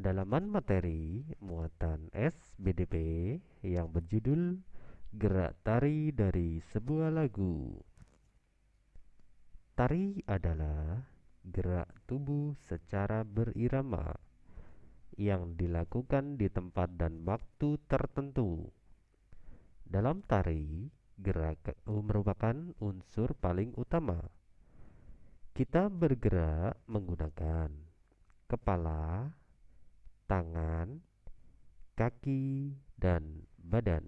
pendalaman materi muatan SBDP yang berjudul Gerak Tari dari Sebuah Lagu. Tari adalah gerak tubuh secara berirama yang dilakukan di tempat dan waktu tertentu. Dalam tari, gerak merupakan unsur paling utama. Kita bergerak menggunakan kepala, tangan, kaki, dan badan.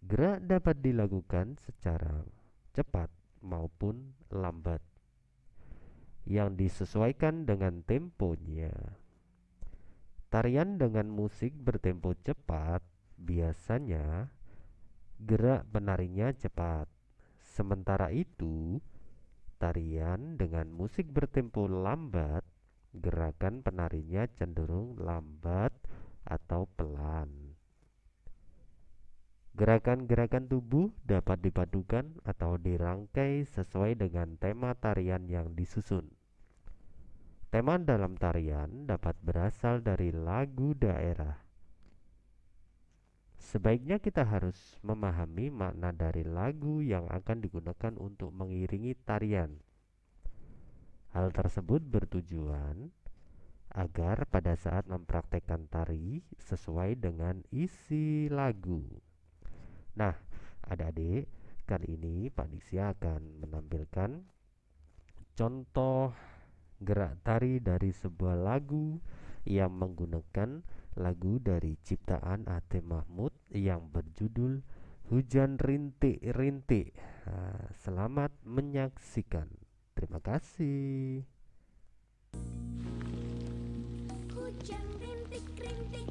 Gerak dapat dilakukan secara cepat maupun lambat yang disesuaikan dengan temponya. Tarian dengan musik bertempo cepat biasanya gerak penarinya cepat. Sementara itu, tarian dengan musik bertempo lambat gerakan penarinya cenderung lambat atau pelan. Gerakan-gerakan tubuh dapat dipadukan atau dirangkai sesuai dengan tema tarian yang disusun. Tema dalam tarian dapat berasal dari lagu daerah. Sebaiknya kita harus memahami makna dari lagu yang akan digunakan untuk mengiringi tarian. Hal tersebut bertujuan agar pada saat mempraktekkan tari sesuai dengan isi lagu. Nah, adik-adik, kali ini Pak Diksi akan menampilkan contoh gerak tari dari sebuah lagu yang menggunakan lagu dari ciptaan Ate Mahmud yang berjudul Hujan Rintik-Rintik. Nah, selamat menyaksikan. Terima kasih. Hujan rintik-rintik